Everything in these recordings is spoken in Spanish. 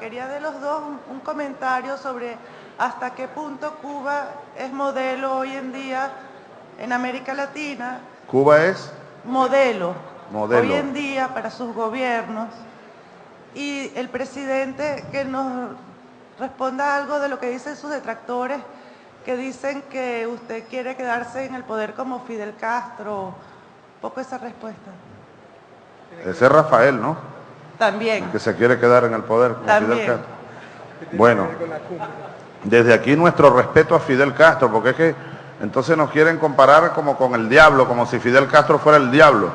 Quería de los dos un, comentario sobre hasta qué punto Cuba es modelo hoy en día en América Latina, Cuba es modelo, Modelo. hoy en día para sus gobiernos. Y el presidente que nos responda algo de lo que dicen sus detractores, que dicen que usted quiere quedarse en el poder como Fidel Castro. Un poco esa respuesta. ese es Rafael, ¿no? También. Que se quiere quedar en el poder. con También. Fidel Castro. Bueno, desde aquí nuestro respeto a Fidel Castro, porque es que entonces nos quieren comparar como con el diablo, como si Fidel Castro fuera el diablo.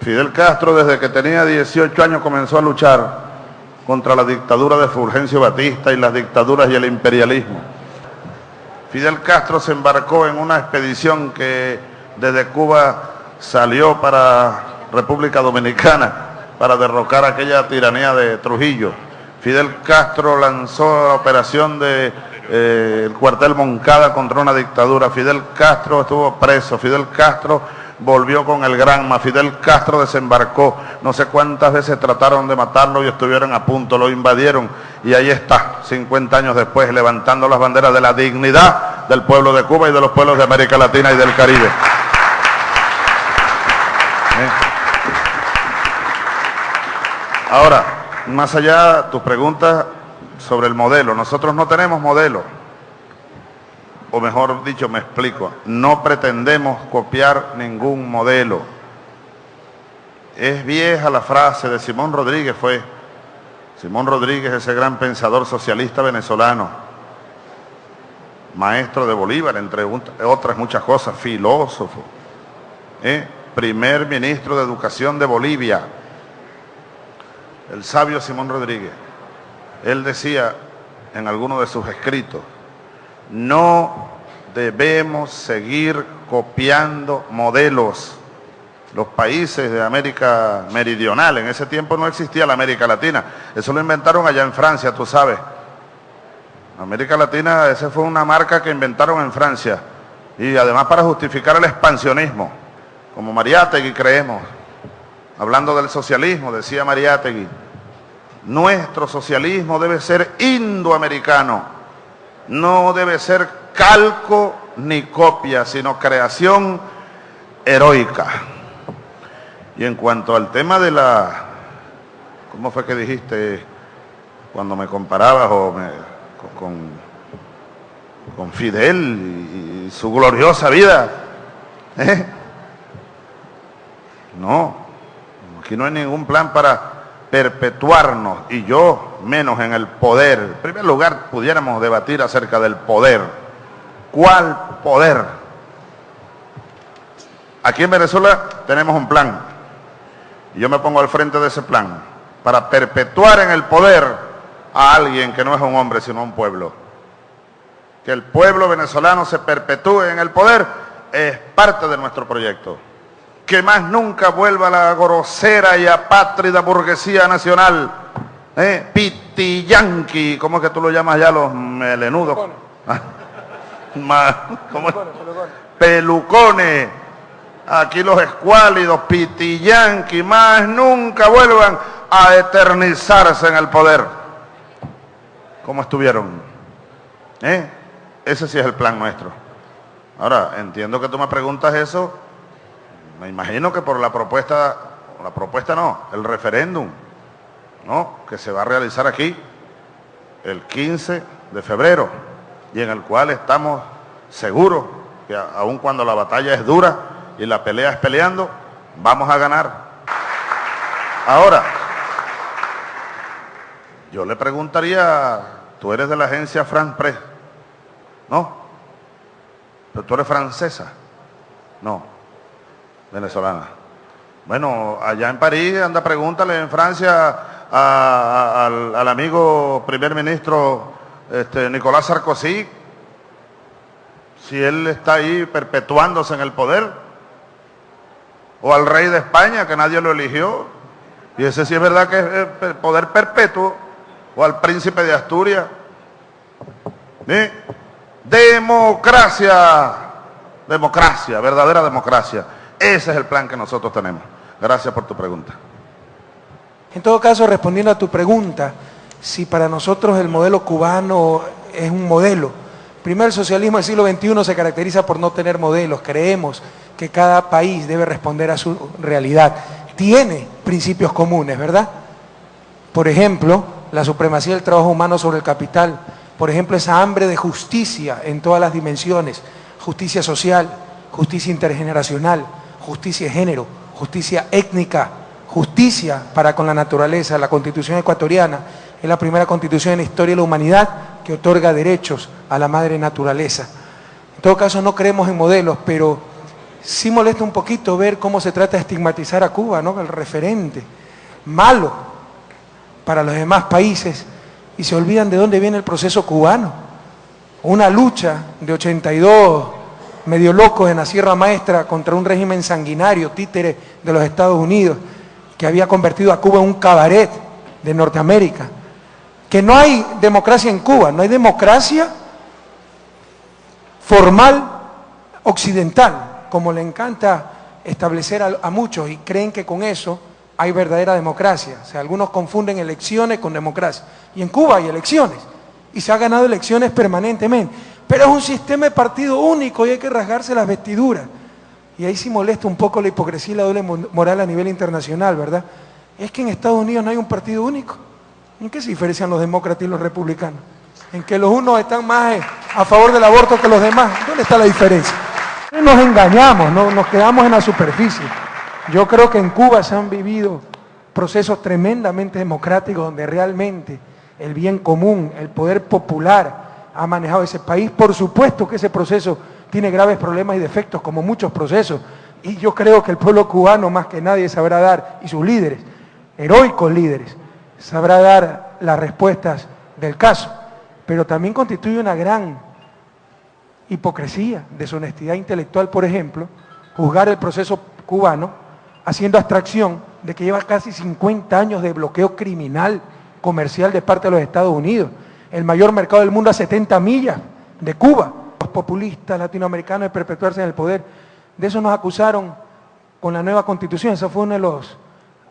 Fidel Castro desde que tenía 18 años comenzó a luchar contra la dictadura de Fulgencio Batista y las dictaduras y el imperialismo. Fidel Castro se embarcó en una expedición que desde Cuba salió para República Dominicana para derrocar aquella tiranía de Trujillo. Fidel Castro lanzó la operación de eh, el cuartel Moncada contra una dictadura. Fidel Castro estuvo preso. Fidel Castro volvió con el Granma. Fidel Castro desembarcó. No sé cuántas veces trataron de matarlo y estuvieron a punto, lo invadieron. Y ahí está, 50 años después, levantando las banderas de la dignidad del pueblo de Cuba y de los pueblos de América Latina y del Caribe. Ahora, más allá tus preguntas sobre el modelo. Nosotros no tenemos modelo. O mejor dicho, me explico. No pretendemos copiar ningún modelo. Es vieja la frase de Simón Rodríguez, fue. Simón Rodríguez, ese gran pensador socialista venezolano, maestro de Bolívar, entre otras muchas cosas, filósofo, ¿eh? primer ministro de Educación de Bolivia, el sabio Simón Rodríguez. Él decía en alguno de sus escritos, no debemos seguir copiando modelos. Los países de América Meridional, en ese tiempo no existía la América Latina, eso lo inventaron allá en Francia, tú sabes. América Latina, esa fue una marca que inventaron en Francia. Y además para justificar el expansionismo, como Mariátegui creemos. Hablando del socialismo, decía Mariátegui, nuestro socialismo debe ser indoamericano, no debe ser calco ni copia, sino creación heroica. Y en cuanto al tema de la, ¿cómo fue que dijiste cuando me comparabas con, con Fidel y, y su gloriosa vida? ¿Eh? No, aquí no hay ningún plan para perpetuarnos y yo menos en el poder. En primer lugar, pudiéramos debatir acerca del poder. ¿Cuál poder? Aquí en Venezuela tenemos un plan y yo me pongo al frente de ese plan para perpetuar en el poder a alguien que no es un hombre sino un pueblo. Que el pueblo venezolano se perpetúe en el poder es parte de nuestro proyecto que más nunca vuelva la grosera y apátrida burguesía nacional, ¿eh? pitiyanqui, ¿cómo es que tú lo llamas ya los melenudos? Ah, ma- ¿cómo es? Pelucones, aquí los escuálidos, pitiyanqui, más nunca vuelvan a eternizarse en el poder, como estuvieron. ¿eh? Ese sí es el plan nuestro. Ahora, entiendo que tú me preguntas eso me imagino que por la propuesta, la propuesta no, el referéndum, ¿no? Que se va a realizar aquí el 15 de febrero y en el cual estamos seguros que aun cuando la batalla es dura y la pelea es peleando, vamos a ganar. Ahora, yo le preguntaría, tú eres de la agencia France Press, ¿no? Pero tú eres francesa, no venezolana. Bueno, allá en París, anda, pregúntale en Francia al, amigo primer ministro este, Nicolás Sarkozy si él está ahí perpetuándose en el poder. O al rey de España, que nadie lo eligió. Y ese sí es verdad que es poder perpetuo. O al príncipe de Asturias. Democracia. Democracia, verdadera democracia. Ese es el plan que nosotros tenemos. Gracias por tu pregunta. En todo caso, respondiendo a tu pregunta, si para nosotros el modelo cubano es un modelo. Primero, el socialismo del siglo XXI se caracteriza por no tener modelos. Creemos que cada país debe responder a su realidad. Tiene principios comunes, ¿verdad? Por ejemplo, la supremacía del trabajo humano sobre el capital. Por ejemplo, esa hambre de justicia en todas las dimensiones. Justicia social, justicia intergeneracional, justicia de género, justicia étnica, justicia para con la naturaleza. La constitución ecuatoriana es la primera constitución en la historia de la humanidad que otorga derechos a la madre naturaleza. En todo caso, no creemos en modelos, pero sí molesta un poquito ver cómo se trata de estigmatizar a Cuba, ¿no? El referente, malo para los demás países, y se olvidan de dónde viene el proceso cubano. Una lucha de 82 medio locos en la Sierra Maestra contra un régimen sanguinario, títere de los Estados Unidos, que había convertido a Cuba en un cabaret de Norteamérica. Que no hay democracia en Cuba, no hay democracia formal occidental, como le encanta establecer a, muchos y creen que con eso hay verdadera democracia. O sea, algunos confunden elecciones con democracia. Y en Cuba hay elecciones. Y se ha ganado elecciones permanentemente. Pero es un sistema de partido único y hay que rasgarse las vestiduras. Y ahí sí molesta un poco la hipocresía y la doble moral a nivel internacional, ¿verdad? Es que en Estados Unidos no hay un partido único. ¿En qué se diferencian los demócratas y los republicanos? En que los unos están más a favor del aborto que los demás. ¿Dónde está la diferencia? Nos engañamos, no, nos quedamos en la superficie. Yo creo que en Cuba se han vivido procesos tremendamente democráticos donde realmente el bien común, el poder popular ha manejado ese país. Por supuesto que ese proceso tiene graves problemas y defectos, como muchos procesos. Y yo creo que el pueblo cubano, más que nadie, sabrá dar, y sus líderes, heroicos líderes, sabrá dar las respuestas del caso. Pero también constituye una gran hipocresía, deshonestidad intelectual, por ejemplo, juzgar el proceso cubano haciendo abstracción de que lleva casi 50 años de bloqueo criminal comercial de parte de los Estados Unidos, el mayor mercado del mundo a 70 millas de Cuba. Los populistas latinoamericanos de perpetuarse en el poder, de eso nos acusaron con la nueva constitución, esa fue una de las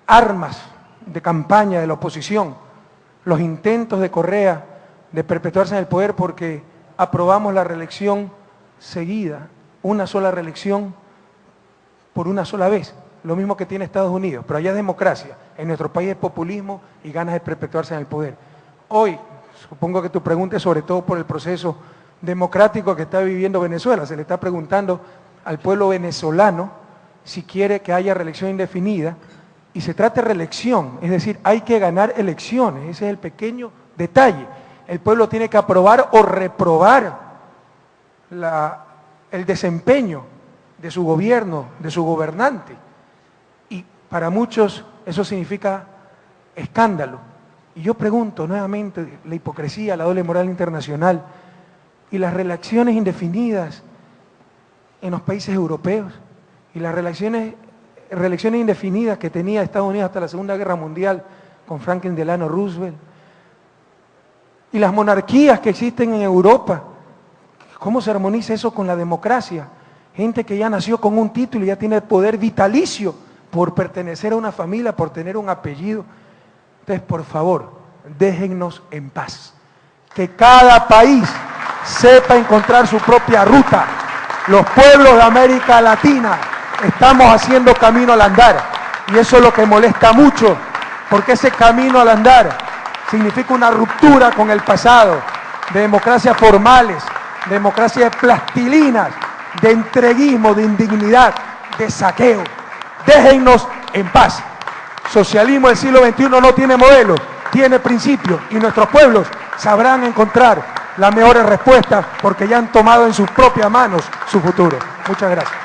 armas de campaña de la oposición, los intentos de Correa de perpetuarse en el poder porque aprobamos la reelección seguida, una sola reelección por una sola vez. Lo mismo que tiene Estados Unidos, pero allá es democracia, en nuestro país es populismo y ganas de perpetuarse en el poder. Hoy, supongo que tu pregunta es sobre todo por el proceso democrático que está viviendo Venezuela, se le está preguntando al pueblo venezolano si quiere que haya reelección indefinida, y se trata de reelección, es decir, hay que ganar elecciones, ese es el pequeño detalle. El pueblo tiene que aprobar o reprobar el desempeño de su gobierno, de su gobernante. Para muchos eso significa escándalo. Y yo pregunto nuevamente, la hipocresía, la doble moral internacional y las relaciones indefinidas en los países europeos y las relaciones, relaciones indefinidas que tenía Estados Unidos hasta la Segunda Guerra Mundial con Franklin Delano Roosevelt y las monarquías que existen en Europa. ¿Cómo se armoniza eso con la democracia? Gente que ya nació con un título y ya tiene poder vitalicio por pertenecer a una familia, por tener un apellido. Entonces, por favor, déjennos en paz. Que cada país sepa encontrar su propia ruta. Los pueblos de América Latina estamos haciendo camino al andar. Y eso es lo que molesta mucho, porque ese camino al andar significa una ruptura con el pasado, de democracias formales, de democracias plastilinas, de entreguismo, de indignidad, de saqueo. Déjennos en paz. Socialismo del siglo XXI no tiene modelo, tiene principios y nuestros pueblos sabrán encontrar las mejores respuestas porque ya han tomado en sus propias manos su futuro. Muchas gracias.